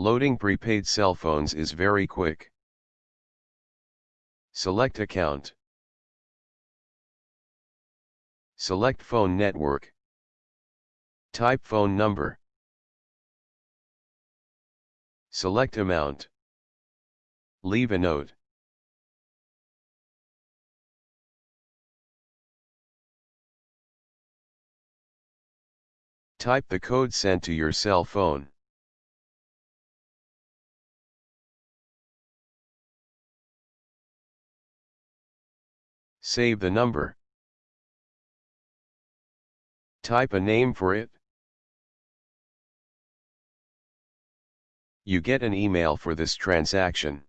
Loading prepaid cell phones is very quick. Select account. Select phone network. Type phone number. Select amount. Leave a note. Type the code sent to your cell phone. Save the number. Type a name for it. You get an email for this transaction.